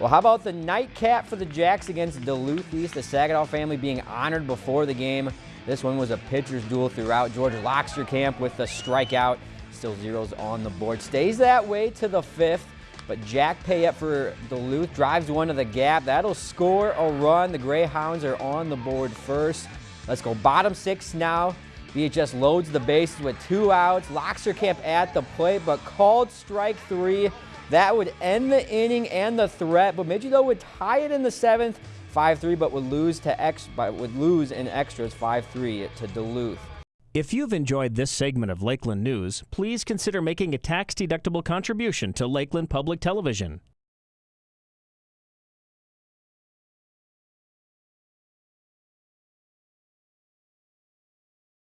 Well, how about the nightcap for the Jacks against Duluth East? The Saginaw family being honored before the game. This one was a pitcher's duel throughout. George Loxtercamp with the strikeout. Still zeros on the board. Stays that way to the fifth. But Jack Payette for Duluth drives one to the gap. That'll score a run. The Greyhounds are on the board first. Let's go bottom six now. BHS loads the bases with two outs. Loxtercamp at the plate, but called strike three. That would end the inning and the threat. Bemidji, though, would tie it in the seventh, 5-3, but would lose to X, but would lose in extras 5-3 to Duluth. If you've enjoyed this segment of Lakeland News, please consider making a tax-deductible contribution to Lakeland Public Television.